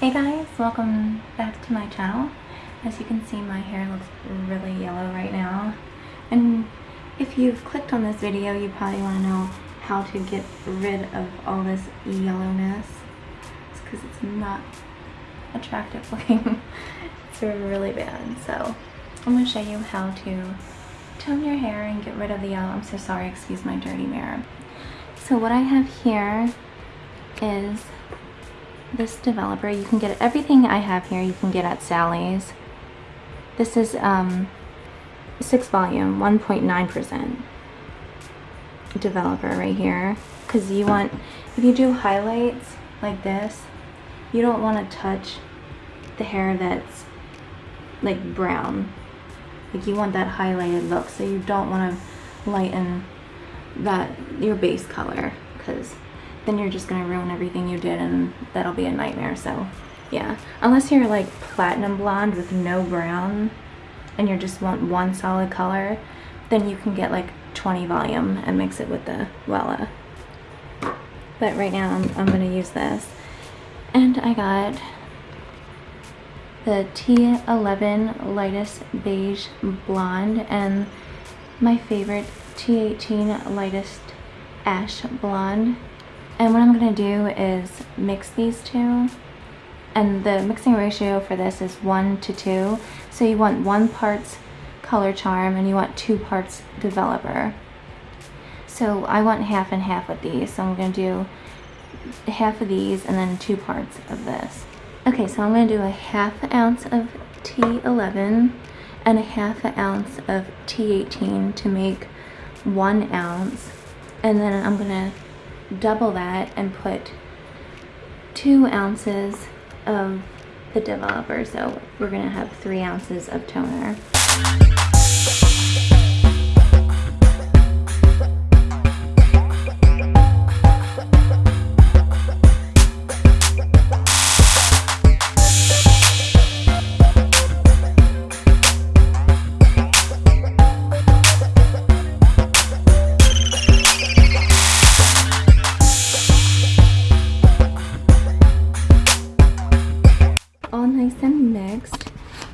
Hey guys, welcome back to my channel. As you can see my hair looks really yellow right now and if you've clicked on this video you probably want to know how to get rid of all this yellowness. It's because it's not attractive looking. it's really bad so I'm going to show you how to tone your hair and get rid of the yellow. I'm so sorry, excuse my dirty mirror. So what I have here is this developer. You can get everything I have here you can get at Sally's. This is um, 6 volume, 1.9% developer right here. Because you want, if you do highlights like this, you don't want to touch the hair that's like brown. Like you want that highlighted look, so you don't want to lighten that your base color because then you're just gonna ruin everything you did and that'll be a nightmare so yeah. Unless you're like platinum blonde with no brown and you just want one solid color then you can get like 20 volume and mix it with the Wella. But right now I'm, I'm gonna use this. And I got the T11 lightest beige blonde and my favorite T18 lightest ash blonde and what I'm going to do is mix these two. And the mixing ratio for this is 1 to 2. So you want 1 parts color charm and you want 2 parts developer. So I want half and half with these. So I'm going to do half of these and then 2 parts of this. Okay, so I'm going to do a half ounce of T11 and a half ounce of T18 to make 1 ounce. And then I'm going to double that and put two ounces of the developer. So we're gonna have three ounces of toner.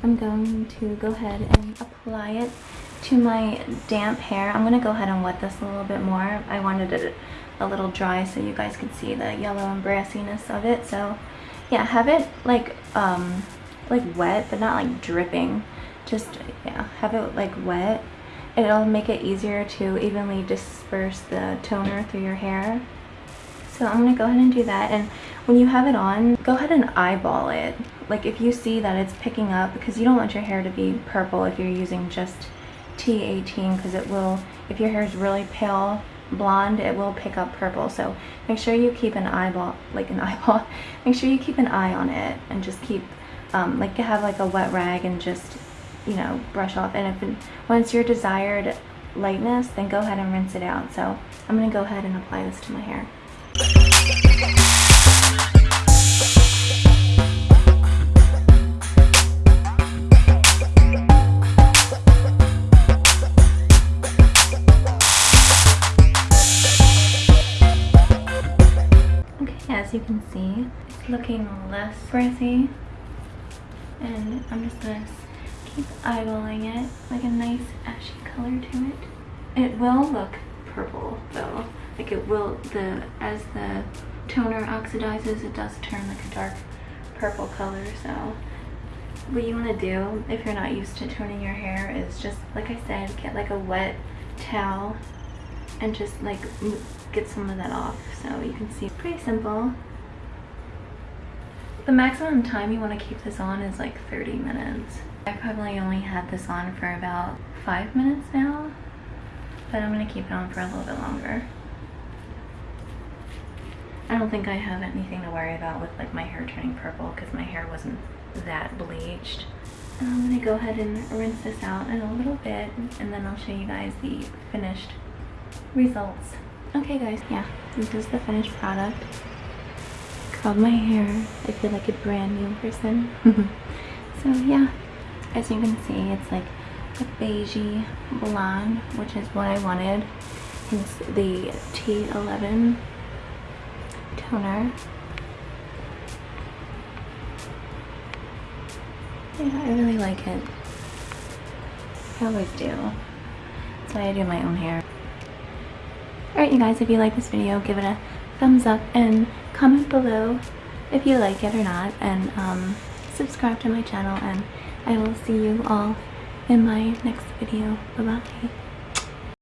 I'm going to go ahead and apply it to my damp hair. I'm going to go ahead and wet this a little bit more. I wanted it a little dry so you guys could see the yellow and brassiness of it. So yeah, have it like um, like wet but not like dripping. Just yeah, have it like wet. It'll make it easier to evenly disperse the toner through your hair. So I'm going to go ahead and do that. And when you have it on, go ahead and eyeball it. Like if you see that it's picking up, because you don't want your hair to be purple if you're using just T18, because it will, if your hair is really pale blonde, it will pick up purple. So make sure you keep an eyeball, like an eyeball, make sure you keep an eye on it and just keep, um, like have like a wet rag and just, you know, brush off. And if once your desired lightness, then go ahead and rinse it out. So I'm to go ahead and apply this to my hair. You can see, it's looking less brassy. And I'm just gonna keep eyeballing it, like a nice ashy color to it. It will look purple though like it will the as the toner oxidizes it does turn like a dark purple color so what you want to do if you're not used to toning your hair is just like I said get like a wet towel and just like get some of that off so you can see pretty simple the maximum time you want to keep this on is like 30 minutes I probably only had this on for about five minutes now but I'm to keep it on for a little bit longer I don't think I have anything to worry about with like my hair turning purple because my hair wasn't that bleached. I'm going to go ahead and rinse this out in a little bit and then I'll show you guys the finished results. Okay guys, yeah, this is the finished product. Curled my hair. I feel like a brand new person. so yeah, as you can see, it's like a beigey blonde, which is what I wanted. It's the T11 toner. Yeah, I really like it. I always do. That's why I do my own hair. Alright you guys, if you like this video, give it a thumbs up and comment below if you like it or not and um, subscribe to my channel and I will see you all in my next video. Bye bye.